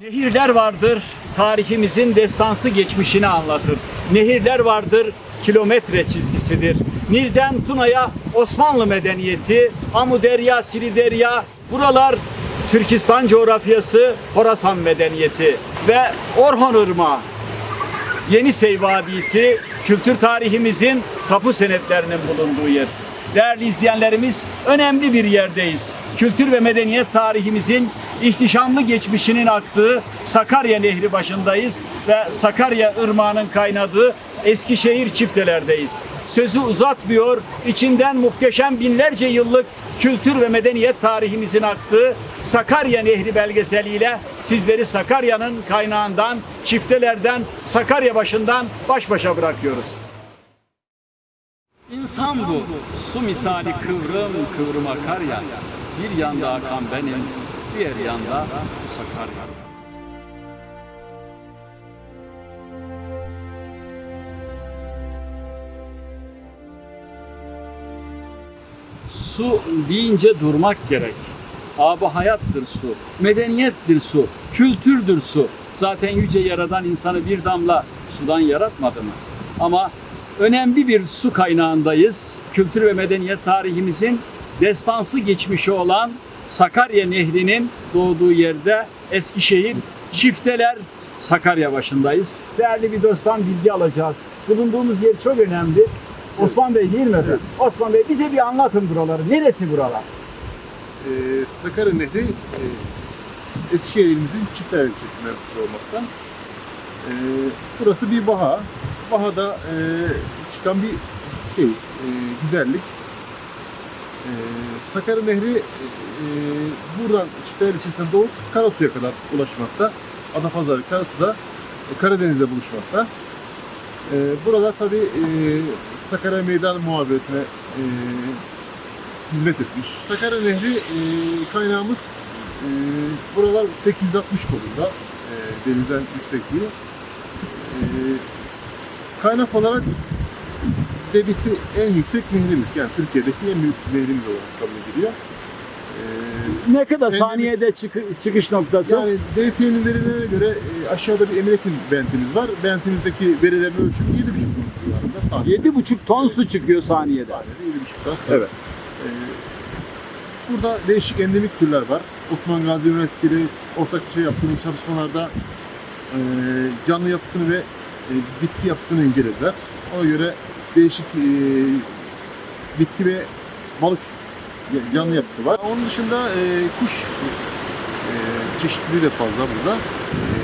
Nehirler vardır, tarihimizin destansı geçmişini anlatır. Nehirler vardır, kilometre çizgisidir. Nil'den Tuna'ya Osmanlı medeniyeti, Amuderya, Siliderya, buralar Türkistan coğrafyası, Horasan medeniyeti ve Orhon Irmağı. Yenisey kültür tarihimizin tapu senetlerinin bulunduğu yer. Değerli izleyenlerimiz önemli bir yerdeyiz. Kültür ve medeniyet tarihimizin ihtişamlı geçmişinin aktığı Sakarya Nehri başındayız ve Sakarya Irmağı'nın kaynadığı Eskişehir çiftelerdeyiz. Sözü uzatmıyor, içinden muhteşem binlerce yıllık kültür ve medeniyet tarihimizin aktığı Sakarya Nehri belgeseliyle sizleri Sakarya'nın kaynağından, çiftelerden, Sakarya başından baş başa bırakıyoruz. İnsan bu, su misali kıvrım kıvrım akar ya, bir yanda akan benim, diğer yanda Sakarya. Su deyince durmak gerek. Abi hayattır su, medeniyettir su, kültürdür su. Zaten yüce yaradan insanı bir damla sudan yaratmadı mı? Ama önemli bir su kaynağındayız. Kültür ve medeniyet tarihimizin destansı geçmişi olan Sakarya Nehri'nin doğduğu yerde Eskişehir, Çifteler, Sakarya başındayız. Değerli bir dosttan bilgi alacağız. Bulunduğumuz yer çok önemli. Osman Bey değil mi efendim? Osman Bey bize bir anlatın buraları. Neresi buralar? Ee, Sakarya Nehri e, Eskişehir ilimizin Çiftler ilçesinde olmaktan. Ee, burası bir baha. Bahada e, çıkan bir şey, e, güzellik. Ee, Sakarya Nehri e, buradan Çiftler ilçesinden doğup Karasu'ya kadar ulaşmakta. Adapazarı Karasu'da e, Karadeniz'de buluşmakta. Ee, burada tabi e, Sakarya Meydan Muhaberesine e, hizmet etmiş. Sakarya Nehri e, kaynağımız e, buralar 860 kolunda e, denizden yüksekliği. E, kaynak olarak debisi en yüksek nehrimiz. Yani Türkiye'deki en büyük nehrimiz olarak kabul ediliyor. E, Ne kadar saniyede çıkı- çıkış noktası? yani DSE'nin verilerine göre e, aşağıda bir Eminek'in bentimiz var. Bentimizdeki verilerin ölçümü 7,5 ton civarında saniye. 7,5 ton su çıkıyor saniyede. Saniyede 7,5 ton. Evet. Ee, burada değişik endemik türler var. Osman Gazi Üniversitesi ile ortaklaşa yaptığımız çalışmalarda e, canlı yapısını ve e, bitki yapısını incelediler. Ona göre değişik e, bitki ve balık canlı yapısı var. Onun dışında e, kuş e, çeşitliliği de fazla burada. E,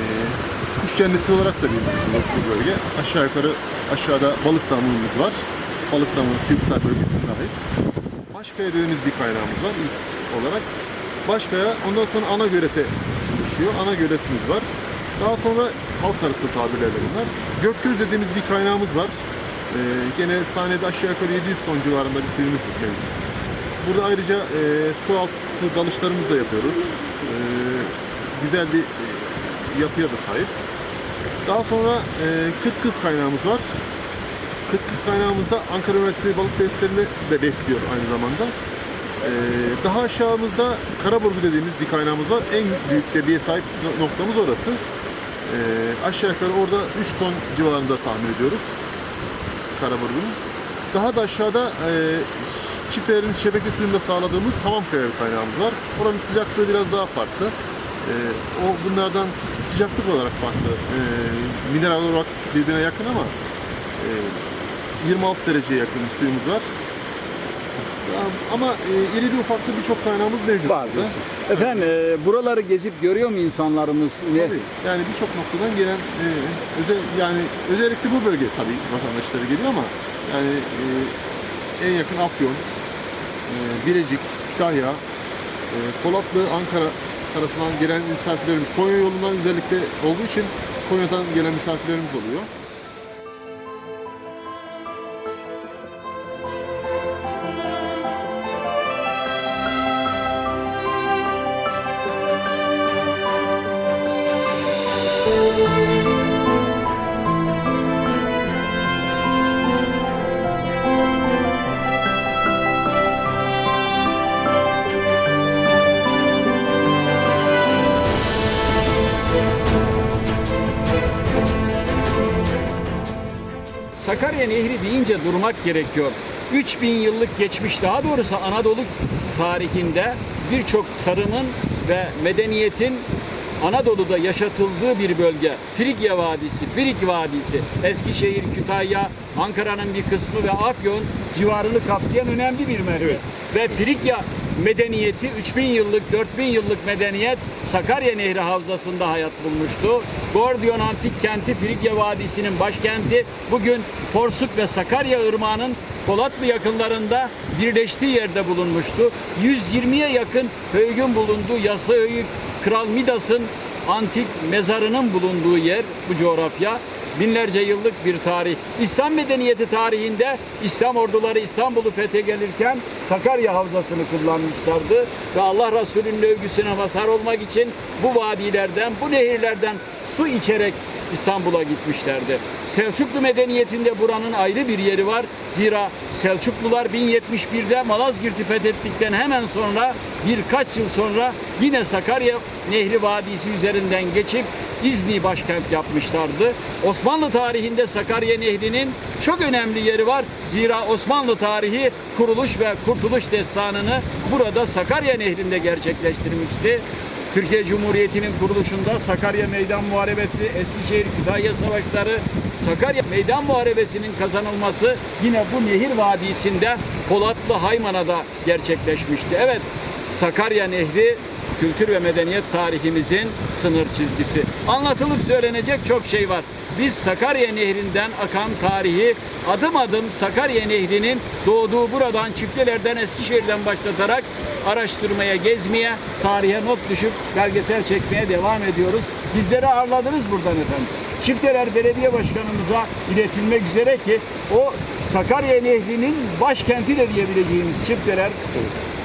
kuş cenneti olarak da biliniyor bu bölge. Aşağı yukarı aşağıda balık damlığımız var. Balık damlığı Sivrisay bölgesinde ait. Başkaya dediğimiz bir kaynağımız var ilk olarak. Başkaya ondan sonra ana gölete oluşuyor. Ana göletimiz var. Daha sonra halk arasında tabirlerle bunlar. Gökgöz dediğimiz bir kaynağımız var. Ee, gene sahnede aşağı yukarı 700 ton civarında bir suyumuz mevcut. Burada ayrıca e, su altı dalışlarımızı da yapıyoruz. Ee, güzel bir e, yapıya da sahip. Daha sonra e, Kırk Kız kaynağımız var. Kırk Kız kaynağımızda Ankara Üniversitesi balık testlerini de besliyor aynı zamanda. Ee, daha aşağımızda Karaburgu dediğimiz bir kaynağımız var. En büyük debiye sahip no- noktamız orası. Ee, aşağı yukarı orada 3 ton civarında tahmin ediyoruz. Karaburgu'nun. Daha da aşağıda e, çiftlerin şebeke suyunda sağladığımız Hamamkaya bir kaynağımız var. Oranın sıcaklığı biraz daha farklı. Ee, o bunlardan sıcaklık olarak farklı. Ee, mineral olarak birbirine yakın ama e, 26 dereceye yakın bir suyumuz var. Ama e, irili ufaklı birçok kaynağımız mevcut. Var burada. Efendim e, buraları gezip görüyor mu insanlarımız? Ne? Tabii. Yani birçok noktadan gelen e, özel yani özellikle bu bölge tabii vatandaşları geliyor ama yani e, en yakın Afyon, e, Bilecik, Kütahya, e, Polatlı, Ankara tarafından gelen misafirlerimiz Konya yolundan özellikle olduğu için Konya'dan gelen misafirlerimiz oluyor. Sakarya Nehri deyince durmak gerekiyor. 3000 yıllık geçmiş daha doğrusu Anadolu tarihinde birçok tarımın ve medeniyetin Anadolu'da yaşatıldığı bir bölge. Frigya Vadisi, Frig Vadisi, Eskişehir, Kütahya, Ankara'nın bir kısmı ve Afyon civarını kapsayan önemli bir merkez. Evet. Ve Frigya medeniyeti 3000 yıllık, 4000 yıllık medeniyet Sakarya Nehri Havzası'nda hayat bulmuştu. Gordiyon Antik Kenti Frigya Vadisi'nin başkenti bugün Porsuk ve Sakarya Irmağı'nın Polatlı yakınlarında birleştiği yerde bulunmuştu. 120'ye yakın höyükün bulunduğu Yası Höyük, Kral Midas'ın antik mezarının bulunduğu yer bu coğrafya. Binlerce yıllık bir tarih. İslam medeniyeti tarihinde İslam orduları İstanbul'u fethe gelirken Sakarya Havzası'nı kullanmışlardı. Ve Allah Resulü'nün övgüsüne mazhar olmak için bu vadilerden, bu nehirlerden su içerek İstanbul'a gitmişlerdi. Selçuklu medeniyetinde buranın ayrı bir yeri var. Zira Selçuklular 1071'de Malazgirt'i fethettikten hemen sonra birkaç yıl sonra yine Sakarya Nehri Vadisi üzerinden geçip İzni başkent yapmışlardı. Osmanlı tarihinde Sakarya Nehri'nin çok önemli yeri var. Zira Osmanlı tarihi kuruluş ve kurtuluş destanını burada Sakarya Nehri'nde gerçekleştirmişti. Türkiye Cumhuriyeti'nin kuruluşunda Sakarya Meydan Muharebesi, Eskişehir Kütahya Savaşları, Sakarya Meydan Muharebesi'nin kazanılması yine bu nehir vadisinde Polatlı Haymana'da gerçekleşmişti. Evet, Sakarya Nehri kültür ve medeniyet tarihimizin sınır çizgisi. Anlatılıp söylenecek çok şey var. Biz Sakarya Nehri'nden akan tarihi adım adım Sakarya Nehri'nin doğduğu buradan Çifteler'den Eskişehir'den başlatarak araştırmaya, gezmeye, tarihe not düşüp belgesel çekmeye devam ediyoruz. Bizleri ağırladınız buradan efendim. Çifteler Belediye Başkanımıza iletilmek üzere ki o Sakarya Nehri'nin başkenti de diyebileceğimiz Çifteler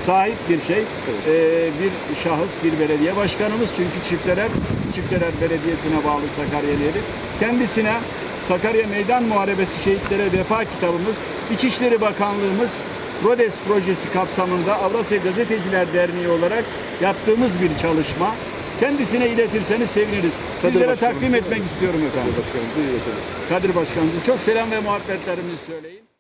sahip bir şey. Ee, bir şahıs, bir belediye başkanımız. Çünkü Çifteler, Çifteler Belediyesi'ne bağlı Sakarya Nehri. Kendisine Sakarya Meydan Muharebesi Şehitlere Vefa kitabımız, İçişleri Bakanlığımız Rodes projesi kapsamında Avrasya Gazeteciler Derneği olarak yaptığımız bir çalışma. Kendisine iletirseniz seviniriz. Sizlere takdim etmek istiyorum efendim. Başkanım, buyurun efendim. Kadir Başkanım çok selam ve muhabbetlerimizi söyleyin.